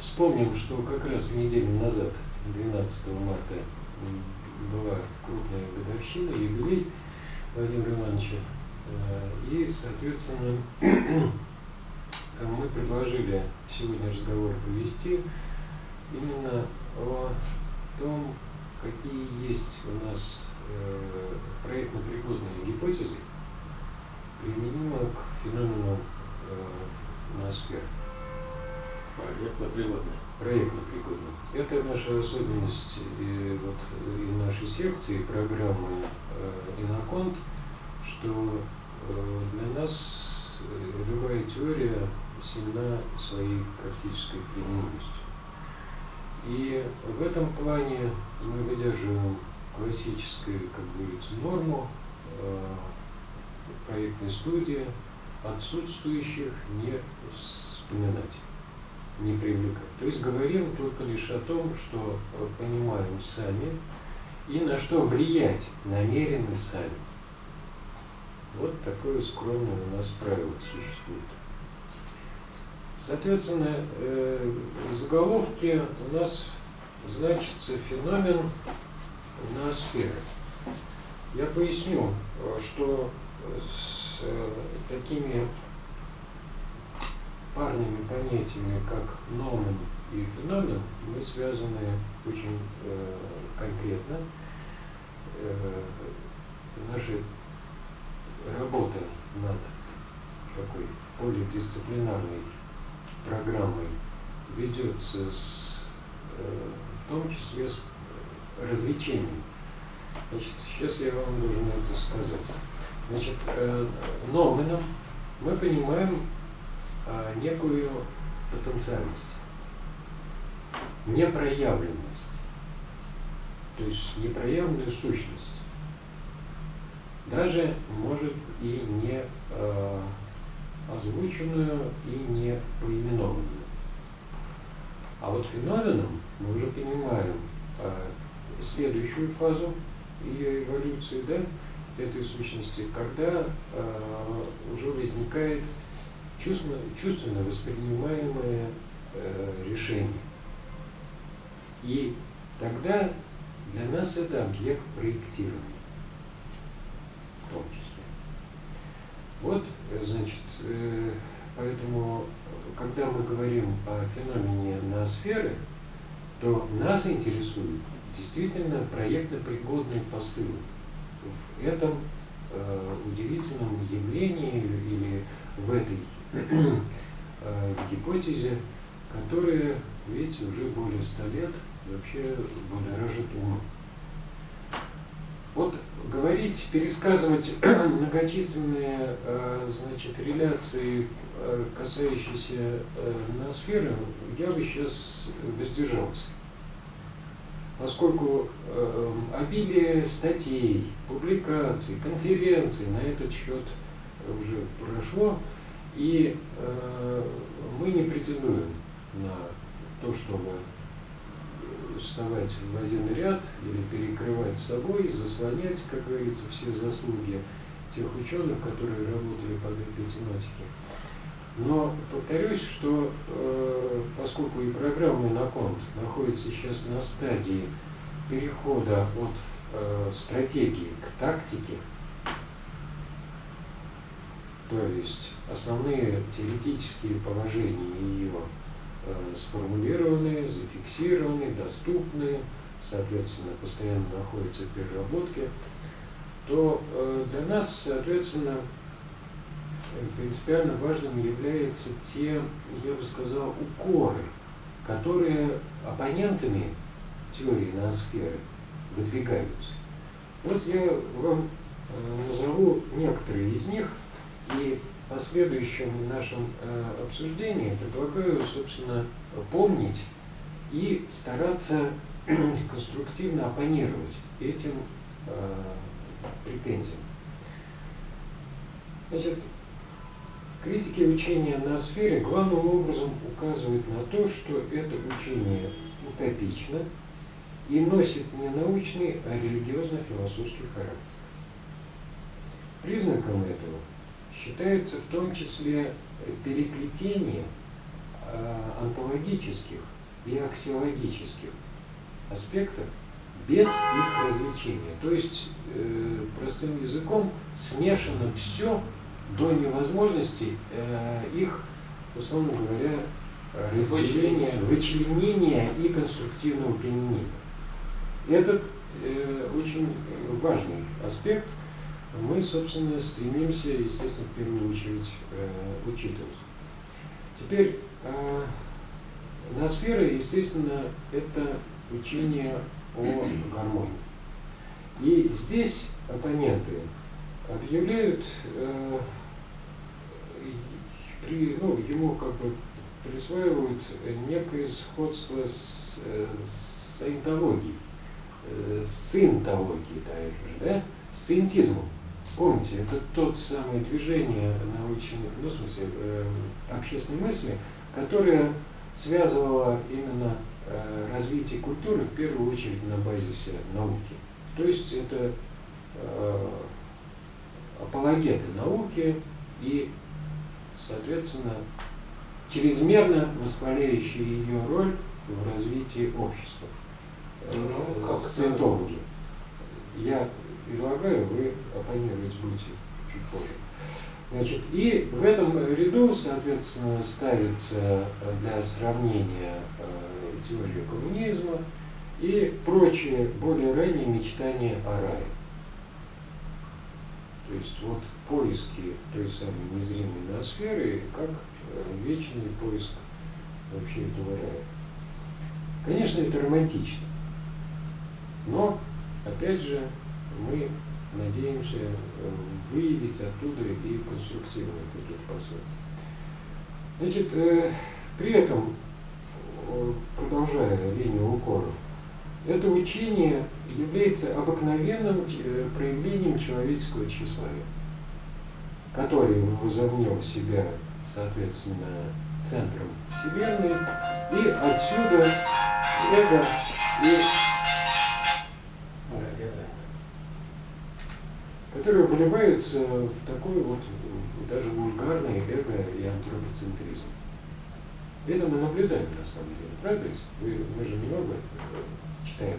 вспомним, что как раз неделю назад, 12 марта, была крупная годовщина, юбилей Владимира Ивановича. Э, и, соответственно, мы предложили сегодня разговор повести именно о том, какие есть у нас э, проектно-пригодные гипотезы, применимо к феномену э, ноосферы. Проектно-пригодные. Проектно-пригодные. Это наша особенность и, вот, и нашей секции, программы э, Иноконт, что э, для нас э, любая теория сильна своей практической применимостью. И в этом плане мы выдерживаем классическую, как говорится, норму э, проектной студии, отсутствующих не вспоминать, не привлекать. То есть говорим только лишь о том, что понимаем сами и на что влиять намерены сами. Вот такое скромное у нас правило существует. Соответственно, э, в заголовке у нас значится феномен ноосферы. Я поясню, что с э, такими парными понятиями, как номен и феномен, мы связаны очень э, конкретно. Э, наши работа над такой полидисциплинарной программой ведется с, э, в том числе с развлечением. Значит, сейчас я вам должен это сказать. Значит, э, номеном мы понимаем некую потенциальность, непроявленность, то есть непроявленную сущность даже, может, и не э, озвученную и не поименованную. А вот феноменом мы уже понимаем э, следующую фазу ее эволюции, да, этой сущности, когда э, уже возникает чувственно, чувственно воспринимаемое э, решение. И тогда для нас это объект проектирования в том числе. Вот, э, значит, э, поэтому, когда мы говорим о феномене ноосферы, то нас интересует действительно проектно-пригодный посыл в этом э, удивительном явлении или в этой э, гипотезе, которая, видите, уже более ста лет вообще будоражит ум. Вот говорить, пересказывать многочисленные э, значит, реляции, э, касающиеся ноосферы, я бы сейчас воздержался. Поскольку обилие статей, публикаций, конференций на этот счет уже прошло, и мы не претендуем на то, чтобы вставать в один ряд или перекрывать собой, заслонять, как говорится, все заслуги тех ученых, которые работали по этой тематике. Но повторюсь, что э, поскольку и программа Иноконт находится сейчас на стадии перехода от э, стратегии к тактике, то есть основные теоретические положения ее Э, сформулированы, зафиксированы, доступны, соответственно, постоянно находятся в переработке, то э, для нас, соответственно, принципиально важным являются те, я бы сказал, укоры, которые оппонентами теории ноосферы выдвигаются. Вот я вам э, назову некоторые из них, и последующем нашем э, обсуждении предлагаю, собственно, помнить и стараться конструктивно оппонировать этим э, претензиям. Значит, критики учения на сфере главным образом указывают на то, что это учение утопично и носит не научный, а религиозно-философский характер. Признаком этого считается в том числе переплетение онтологических и аксиологических аспектов без их развлечения. То есть, э, простым языком, смешано все до невозможности э, их, условно говоря, разделения, вычленения и конструктивного применения. Этот э, очень важный аспект мы, собственно, стремимся, естественно, в первую очередь э, учитывать. Теперь, э, ноосфера, естественно, это учение о гармонии. И здесь оппоненты объявляют, э, при, ну, ему как бы присваивают некое сходство с, э, с саентологией, э, с синтологией даже, да, с синтизмом. Помните, это тот самое движение научной, ну, в смысле, э, общественной мысли, которое связывало именно э, развитие культуры в первую очередь на базисе науки. То есть это э, апологеты науки и, соответственно, чрезмерно восхваляющие ее роль в развитии общества. Ну, как сциентологи. Я излагаю, вы оппонировать будете чуть позже. Значит, и в этом ряду, соответственно, ставится для сравнения э, теория коммунизма и прочие более ранние мечтания о рае. То есть вот поиски той самой незримой ноосферы, как Э, вечный поиск вообще этого рая. Конечно, это романтично, но, опять же, мы надеемся э, выявить оттуда и конструктивные какие-то последствия. Значит, э, при этом, продолжая линию укоров, это учение является обыкновенным проявлением человеческого тщеславия, который возомнил себя соответственно, центром Вселенной, и отсюда эго и которые выливаются в такой вот даже вульгарный эго и антропоцентризм. Это мы наблюдаем на самом деле, правда? Вы, мы же много э, читаем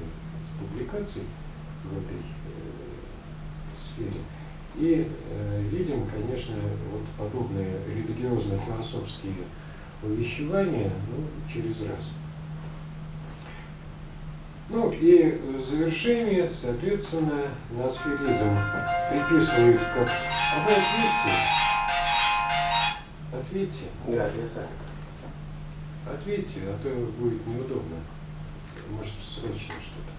публикаций в этой э, сфере. И э, видим, конечно, вот подобные религиозно-философские увещевания ну, через раз. Ну и в завершение, соответственно, насферизм приписывают как... А вы ответьте. Ответьте. Да, я сам. Ответьте, а то будет неудобно. Может, срочно что-то.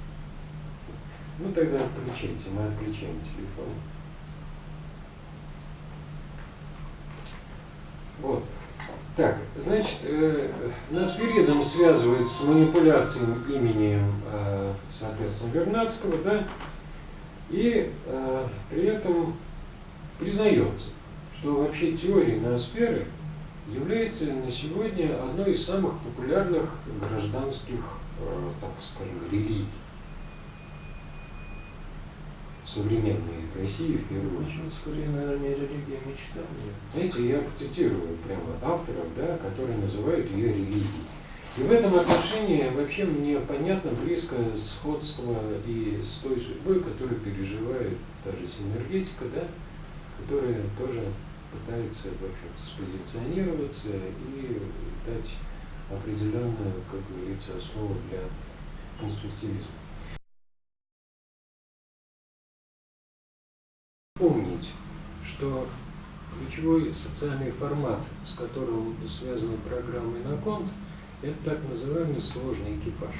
Ну тогда отключайте, мы отключаем телефон. Вот. Так, значит, э, насферизм связывает с манипуляцией именем, э, соответственно, Вернадского, да, и э, при этом признается, что вообще теория ноосферы является на сегодня одной из самых популярных гражданских, э, так скажем, религий современной России в первую очередь. Скорее, наверное, религия, мечтание. Знаете, я цитирую прямо авторов, да, которые называют ее религией. И в этом отношении вообще мне понятно близко сходство и с той судьбой, которую переживает даже синергетика, да, которая тоже пытается, в общем-то, спозиционироваться и дать определенную, как говорится, основу для конструктивизма. Что ключевой социальный формат, с которым связана программа Иноконт, это так называемый сложный экипаж.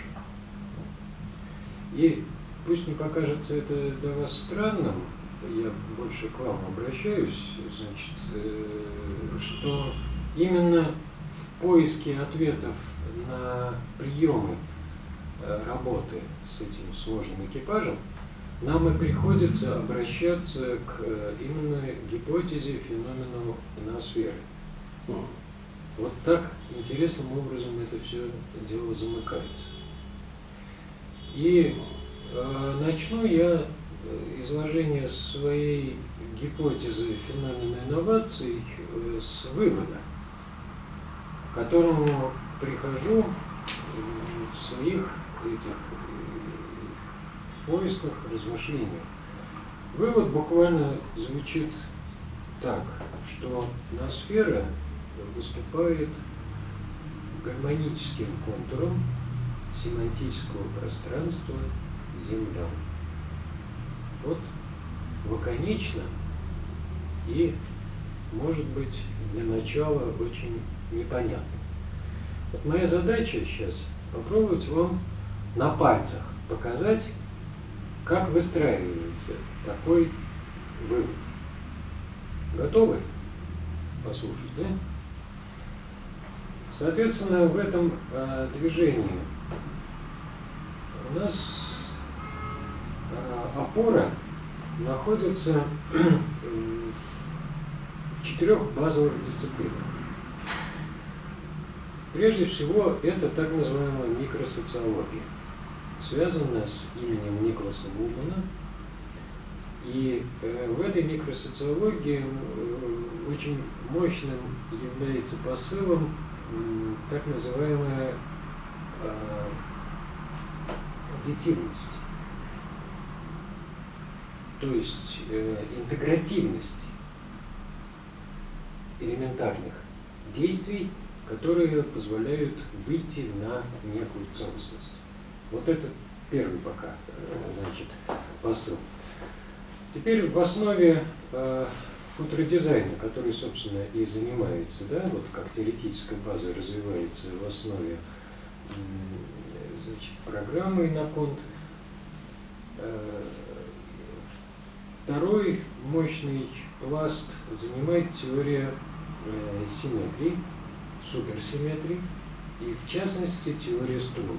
И пусть не покажется это для вас странным, я больше к вам обращаюсь, значит, э, что именно в поиске ответов на приемы э, работы с этим сложным экипажем нам и приходится обращаться к э, именно гипотезе феномена ноосферы. Вот так интересным образом это все дело замыкается. И э, начну я э, изложение своей гипотезы феномена инноваций э, с вывода. к которому прихожу в своих этих поисках, размышлениях. Вывод буквально звучит так, что ноосфера выступает гармоническим контуром семантического пространства Земля. Вот лаконично и, может быть, для начала очень непонятно. Вот моя задача сейчас попробовать вам на пальцах показать, как выстраивается такой вывод. Готовы послушать, да? Соответственно, в этом э, движении у нас э, опора находится в четырех базовых дисциплинах. Прежде всего, это так называемая микросоциология, связанная с именем Николаса Вулмана. И э, в этой микросоциологии э, очень мощным является посылом так называемая аддитивность, то есть э, интегративность элементарных действий которые позволяют выйти на некую целостность. Вот это первый пока, э, значит, посыл. Теперь в основе э, футродизайна, который, собственно, и занимается, да, вот как теоретическая база развивается в основе значит, программы Иноконт, э, второй мощный пласт занимает теория э, симметрии, суперсимметрии и, в частности, теория струн.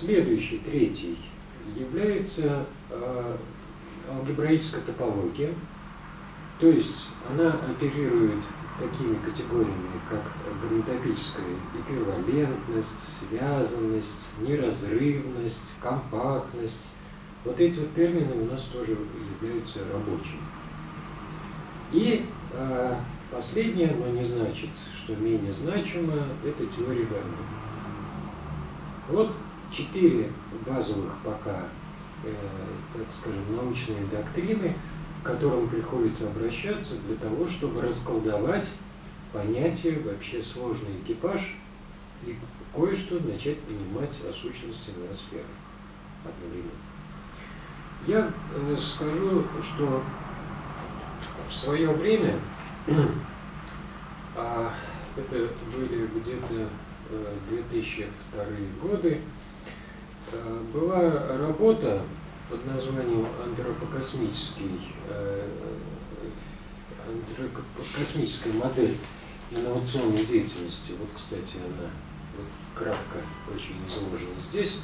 Следующий, третий, является э, алгебраическая топология, то есть она оперирует такими категориями, как грамматопическая эквивалентность, связанность, неразрывность, компактность. Вот эти вот термины у нас тоже являются рабочими. И э, Последнее, но не значит, что менее значимо, это теория Гамма. Вот четыре базовых пока, э, так скажем, научные доктрины, к которым приходится обращаться для того, чтобы расколдовать понятие вообще сложный экипаж и кое-что начать понимать о сущности ноосферы одновременно. Я э, скажу, что в свое время а это были где-то 2002 э, годы. Э, была работа под названием антропокосмический, э, антропокосмическая модель инновационной деятельности. Вот, кстати, она вот, кратко очень изложена здесь.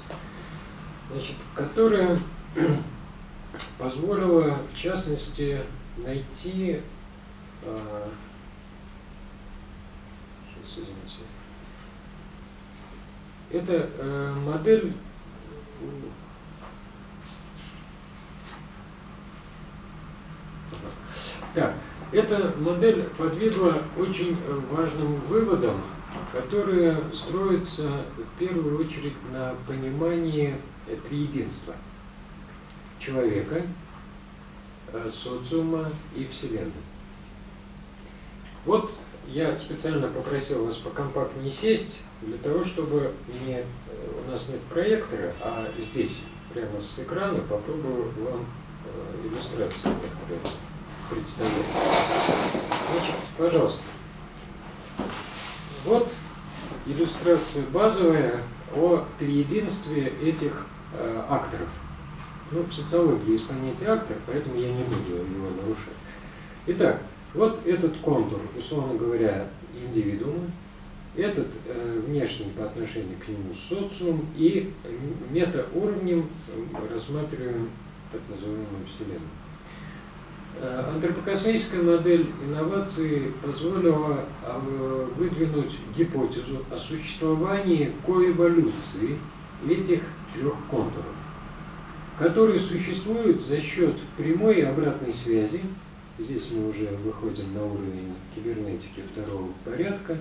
Значит, которая позволила, в частности, найти сейчас, извините. Это э, модель Так, эта модель подвигла очень важным выводам, которые строятся в первую очередь на понимании триединства человека, э, социума и Вселенной. Вот я специально попросил вас покомпактнее сесть, для того, чтобы не, у нас нет проектора, а здесь, прямо с экрана, попробую вам э, иллюстрацию представить. Значит, пожалуйста. Вот иллюстрация базовая о триединстве этих э, акторов. Ну, в социологии есть понятие актор, поэтому я не буду его нарушать. Итак, вот этот контур, условно говоря, индивидуума, этот э, внешний по отношению к нему социум и метауровнем рассматриваем так называемую Вселенную. Э, антропокосмическая модель инновации позволила э, выдвинуть гипотезу о существовании коэволюции этих трех контуров, которые существуют за счет прямой и обратной связи Здесь мы уже выходим на уровень кибернетики второго порядка.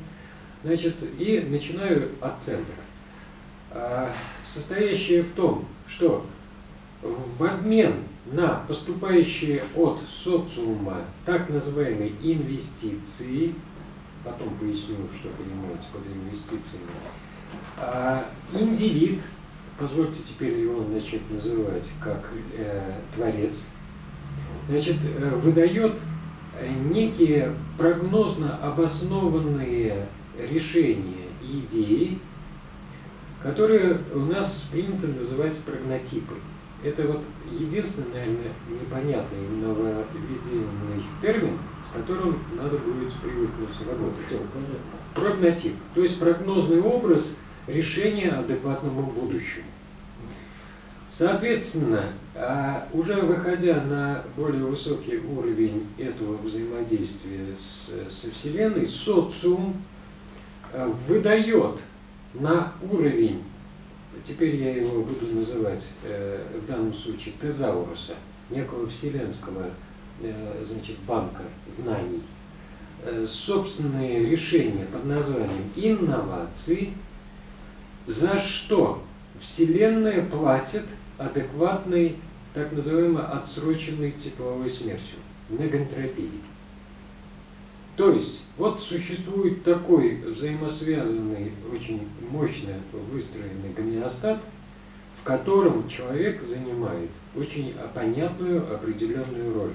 Значит, и начинаю от центра. А, состоящее в том, что в обмен на поступающие от социума так называемые инвестиции, потом поясню, что понимаете под инвестициями, а, индивид, позвольте теперь его начать называть как э, творец, значит, э, выдает некие прогнозно обоснованные решения и идеи, которые у нас принято называть прогнотипы. Это вот единственный, наверное, непонятный нововведенный термин, с которым надо будет привыкнуть работать. Прогнотип, то есть прогнозный образ решения адекватному будущему. Соответственно, а, уже выходя на более высокий уровень этого взаимодействия с, со Вселенной, социум выдает на уровень, теперь я его буду называть э, в данном случае тезауруса, некого вселенского э, значит, банка знаний, э, собственные решения под названием инновации, за что Вселенная платит адекватной, так называемой отсроченной тепловой смертью, негантропией. То есть, вот существует такой взаимосвязанный, очень мощно выстроенный гомеостат, в котором человек занимает очень понятную определенную роль.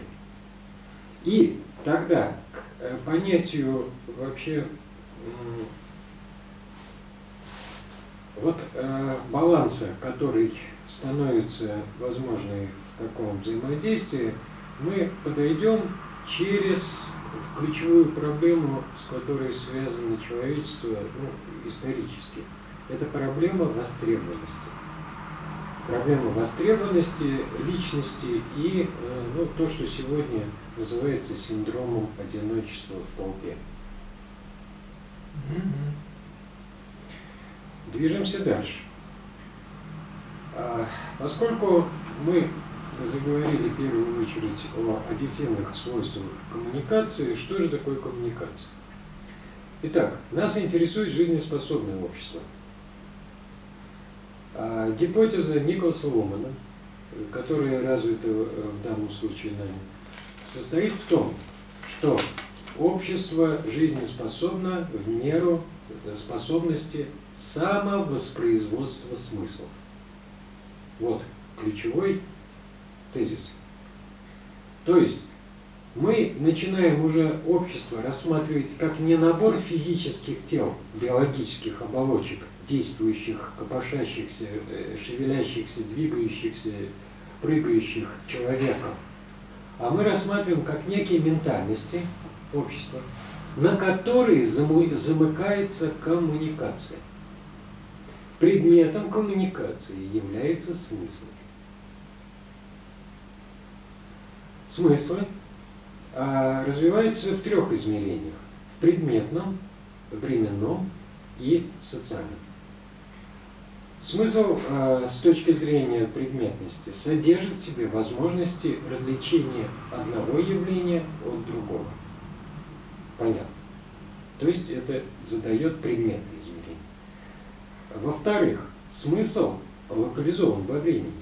И тогда к э, понятию вообще вот э, баланса, который становится возможной в таком взаимодействии, мы подойдем через ключевую проблему, с которой связано человечество ну, исторически. Это проблема востребованности. Проблема востребованности личности и э, ну, то, что сегодня называется синдромом одиночества в толпе. Движемся дальше. А, поскольку мы заговорили в первую очередь о аддитивных свойствах коммуникации, что же такое коммуникация? Итак, нас интересует жизнеспособное общество. А гипотеза Николаса Ломана, которая развита в данном случае нами, состоит в том, что общество жизнеспособно в меру способности самовоспроизводства смыслов. Вот ключевой тезис. То есть мы начинаем уже общество рассматривать как не набор физических тел, биологических оболочек, действующих, копошащихся, э, шевелящихся, двигающихся, прыгающих человеков, а мы рассматриваем как некие ментальности общества, на которые замыкается коммуникация. Предметом коммуникации является смысл. Смыслы а, развиваются в трех измерениях. В предметном, временном и социальном. Смысл э, с точки зрения предметности содержит в себе возможности развлечения одного явления от другого. Понятно. То есть это задает предметное измерение. Во-вторых, смысл локализован во времени.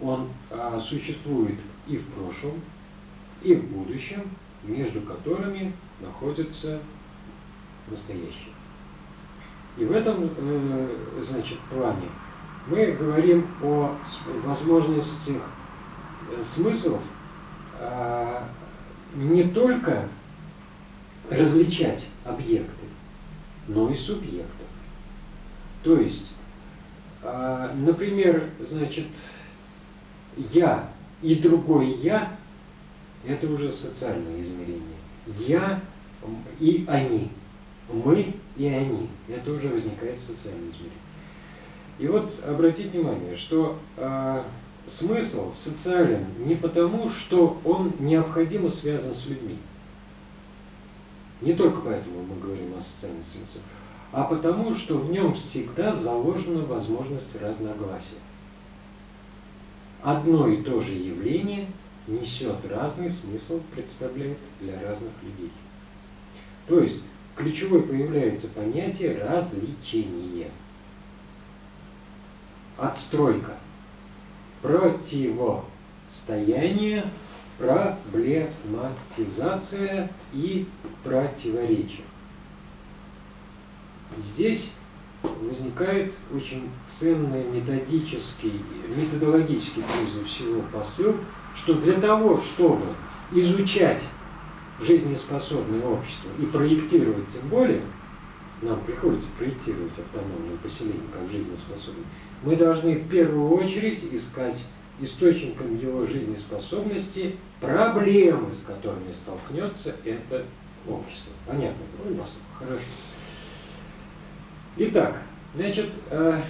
Он а, существует и в прошлом, и в будущем, между которыми находится настоящее. И в этом э, значит, плане мы говорим о возможности э, смыслов э, не только различать объекты, но и субъектов. То есть, э, например, значит, я и другой я – это уже социальное измерение. Я и они, мы и они – это уже возникает социальное измерение. И вот обратите внимание, что э, смысл социален не потому, что он необходимо связан с людьми. Не только поэтому мы говорим о социальном смысле, а потому, что в нем всегда заложена возможность разногласия одно и то же явление несет разный смысл, представляет для разных людей. То есть ключевой появляется понятие развлечения. Отстройка. Противостояние, проблематизация и противоречие. Здесь возникает очень ценный методический, методологический прежде всего посыл, что для того, чтобы изучать жизнеспособное общество и проектировать тем более, нам приходится проектировать автономное поселение как жизнеспособное, мы должны в первую очередь искать источником его жизнеспособности проблемы, с которыми столкнется это общество. Понятно? Ну, хорошо. Итак, значит, э,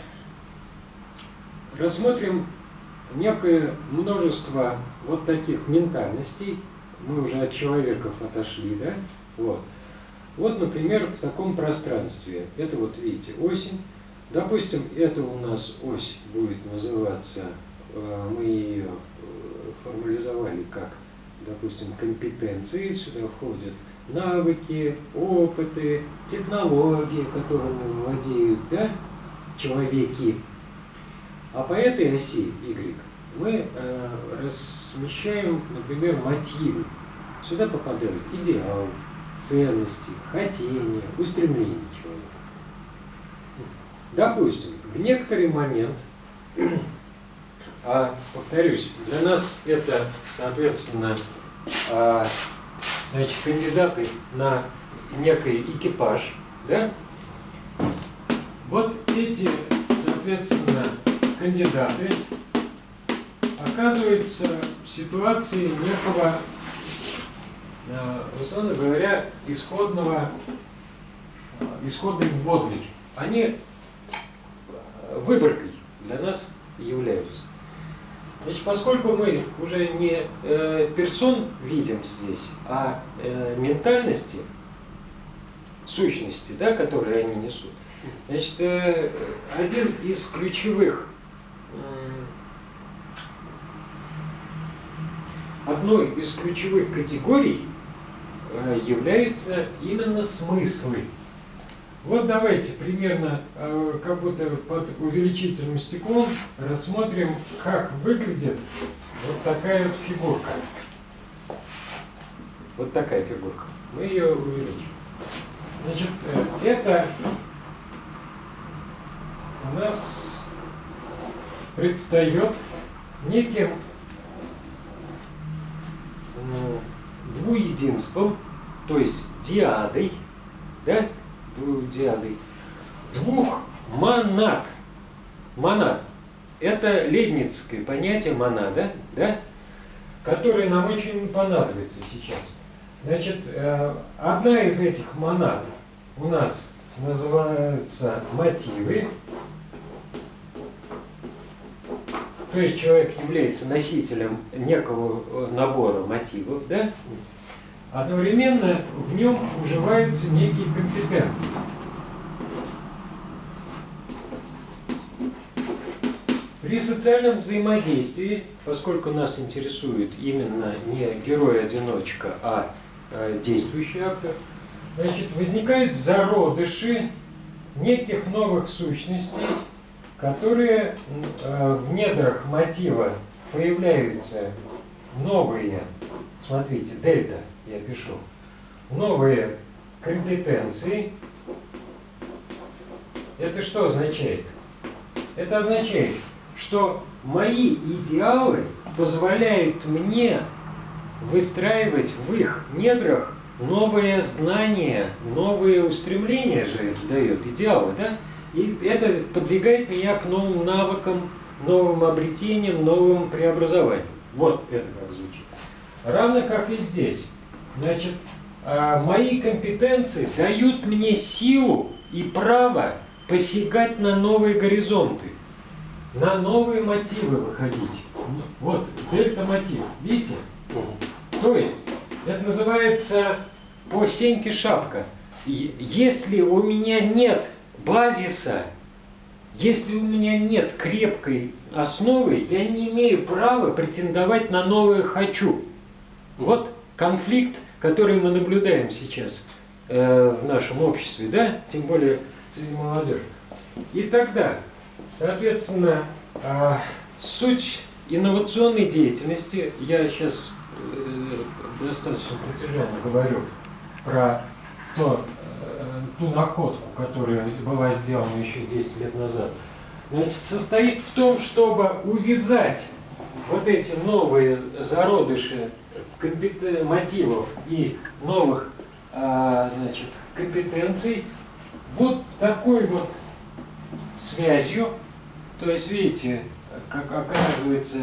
рассмотрим некое множество вот таких ментальностей. Мы уже от человеков отошли, да? Вот. Вот, например, в таком пространстве. Это вот, видите, осень. Допустим, это у нас ось будет называться, э, мы ее э, формализовали как, допустим, компетенции. Сюда входят навыки, опыты, технологии, которыми владеют да, человеки. А по этой оси Y мы э, размещаем, например, мотивы. Сюда попадают идеал, ценности, хотения, устремления человека. Допустим, в некоторый момент, а повторюсь, для нас это, соответственно, а, значит, кандидаты на некий экипаж, да? Вот эти, соответственно, кандидаты оказываются в ситуации некого, э, условно говоря, исходного, э, исходной вводной. Они выборкой для нас являются. Значит, поскольку мы уже не э, персон видим здесь, а э, ментальности, сущности, да, которые они несут, значит, э, один из ключевых, э, одной из ключевых категорий э, являются именно смыслы. Вот давайте примерно, э, как будто под увеличительным стеклом, рассмотрим, как выглядит вот такая вот фигурка. Вот такая фигурка. Мы ее увеличим. Значит, э, это у нас предстает неким двуединством, то есть диадой, да, диадой, двух монад. Монад. Это лейбницкое понятие монада, да, которое нам очень понадобится сейчас. Значит, э, одна из этих монад у нас называется мотивы. То есть человек является носителем некого э, набора мотивов, да? Одновременно в нем уживаются некие компетенции. При социальном взаимодействии, поскольку нас интересует именно не герой-одиночка, а э, действующий актор, значит, возникают зародыши неких новых сущностей, которые э, в недрах мотива появляются новые, смотрите, дельта, я пишу, новые компетенции. Это что означает? Это означает, что мои идеалы позволяют мне выстраивать в их недрах новые знания, новые устремления же это дает, идеалы, да? И это подвигает меня к новым навыкам, новым обретениям, новым преобразованиям. Вот это как звучит. Равно как и здесь. Значит, а, мои компетенции дают мне силу и право посягать на новые горизонты, на новые мотивы выходить. Вот, дельта-мотив, видите? То есть, это называется по сеньке шапка. И если у меня нет базиса, Если у меня нет крепкой основы, я не имею права претендовать на новое «хочу». Вот конфликт, который мы наблюдаем сейчас э, в нашем обществе, да, тем более среди молодежи. И тогда, соответственно, э, суть инновационной деятельности, я сейчас э, достаточно протяженно говорю про то, э, ту находку, которая была сделана еще 10 лет назад, значит, состоит в том, чтобы увязать вот эти новые зародыши мотивов и новых а, значит, компетенций вот такой вот связью. То есть, видите, как оказывается,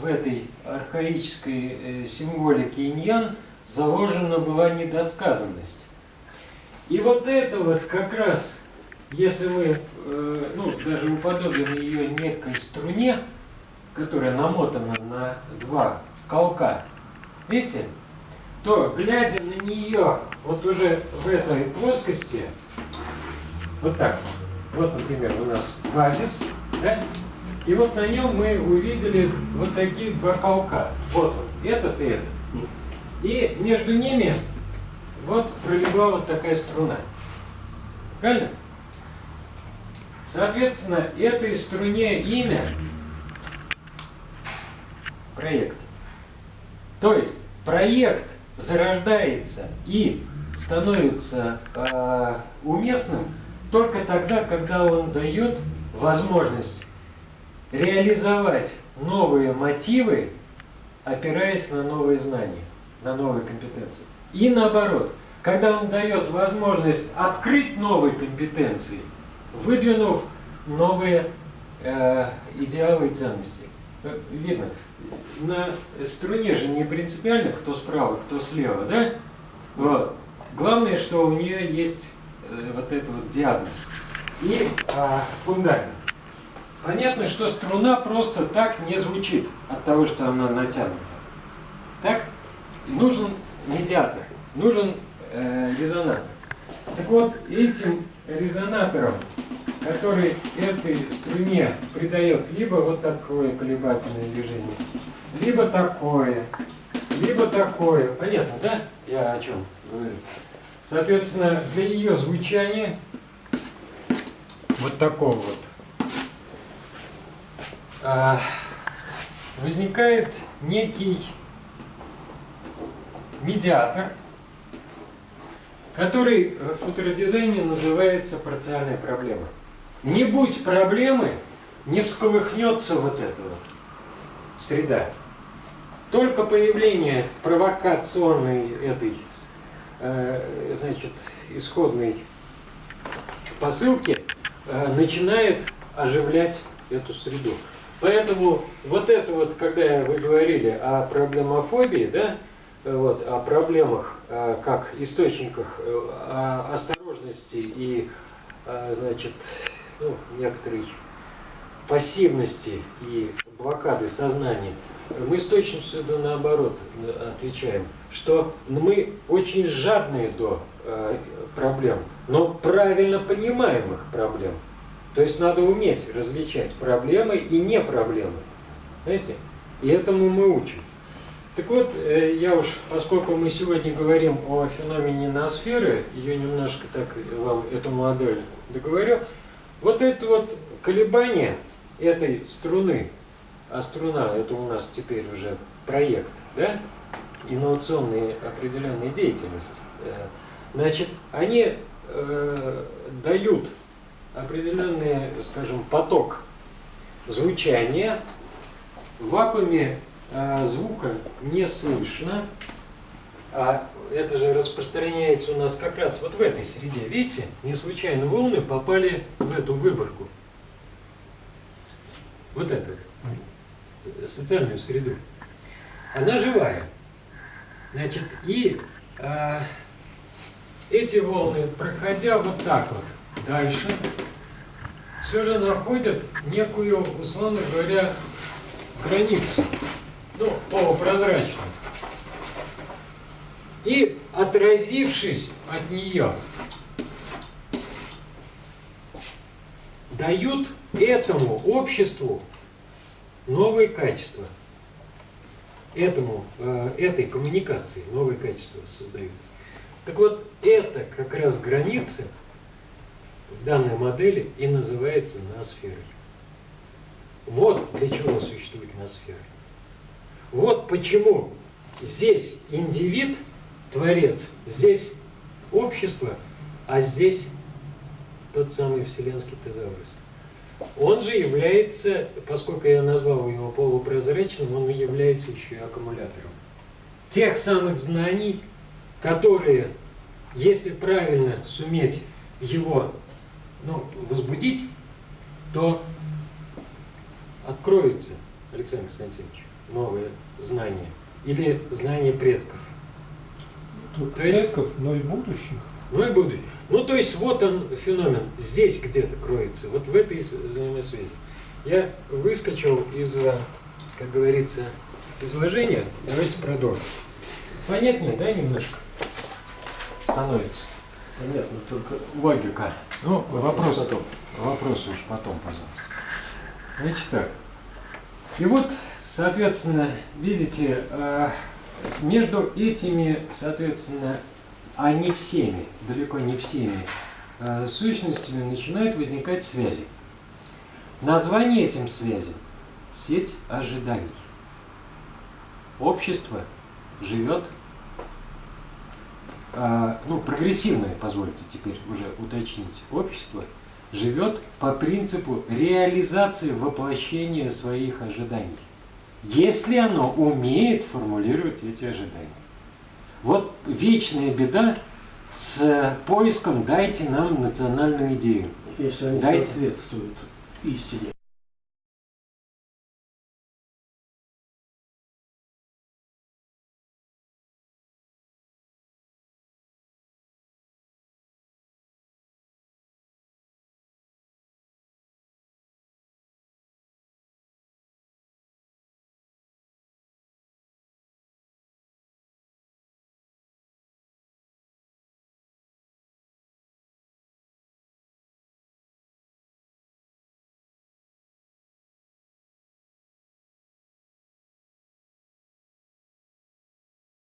в этой архаической э, символике иньян заложена была недосказанность. И вот это вот как раз, если мы, э, ну, даже уподобим ее некой струне, которая намотана на два колка, видите, то, глядя на нее вот уже в этой плоскости, вот так, вот, например, у нас базис, да, и вот на нем мы увидели вот такие два колка. Вот он, этот и этот. И между ними вот пролегла вот такая струна. Правильно? Соответственно, этой струне имя проект. То есть проект зарождается и становится э, уместным только тогда, когда он дает возможность реализовать новые мотивы, опираясь на новые знания, на новые компетенции. И наоборот, когда он дает возможность открыть новые компетенции, выдвинув новые э, идеалы и ценности. Э, видно, на струне же не принципиально, кто справа, кто слева, да? Вот. Главное, что у нее есть э, вот эта вот диагноз и э, фундамент. Понятно, что струна просто так не звучит от того, что она натянута. Так? нужен медиатор, нужен э, резонатор. Так вот, этим резонатором, который этой струне придает либо вот такое колебательное движение, либо такое, либо такое. Понятно, да? Я о чем говорю. Соответственно, для ее звучания вот такого вот а, возникает некий медиатор, который в футуродизайне называется парциальная проблема. Не будь проблемы, не всколыхнется вот эта вот среда. Только появление провокационной этой, э, значит, исходной посылки э, начинает оживлять эту среду. Поэтому вот это вот, когда вы говорили о проблемофобии, да, вот, о проблемах э, как источниках э, осторожности и, э, значит, ну, некоторой пассивности и блокады сознания, мы с точностью наоборот отвечаем, что мы очень жадные до проблем, но правильно понимаемых проблем. То есть надо уметь различать проблемы и не проблемы. Знаете? И этому мы учим. Так вот, э, я уж, поскольку мы сегодня говорим о феномене ноосферы, ее немножко так вам эту модель договорю, вот это вот колебание этой струны, а струна это у нас теперь уже проект, да, инновационная определенная деятельность, э, значит, они э, дают определенный, скажем, поток звучания в вакууме звука не слышно, а это же распространяется у нас как раз вот в этой среде. Видите, не случайно волны попали в эту выборку. Вот эту социальную среду. Она живая. Значит, и а, эти волны, проходя вот так вот дальше, все же находят некую, условно говоря, границу ну, полупрозрачную. И отразившись от нее, дают этому обществу новые качества. Этому, э, этой коммуникации новые качества создают. Так вот, это как раз граница в данной модели и называется ноосферой. Вот для чего существует ноосфера. Вот почему здесь индивид, творец, здесь общество, а здесь тот самый вселенский тезаурус. Он же является, поскольку я назвал его полупрозрачным, он является еще и аккумулятором. Тех самых знаний, которые, если правильно суметь его ну, возбудить, то откроется, Александр Константинович, новое знание. Или знание предков. Только То есть- предков, но и будущих. Ну и будущее. Ну, то есть, вот он феномен, здесь где-то кроется, вот в этой взаимосвязи. Я выскочил из, как говорится, изложения, давайте продолжим. Понятнее, да, немножко? Становится. Понятно, только Логика. Ну, вопрос, потом. вопрос уж потом, пожалуйста. Значит так. И вот, соответственно, видите, э, между этими, соответственно, а не всеми, далеко не всеми э, сущностями начинают возникать связи. Название этим связям – сеть ожиданий. Общество живет а, ну, прогрессивное, позвольте теперь уже уточнить, общество живет по принципу реализации воплощения своих ожиданий, если оно умеет формулировать эти ожидания. Вот вечная беда с поиском «дайте нам национальную идею». если они Дайте. соответствуют истине.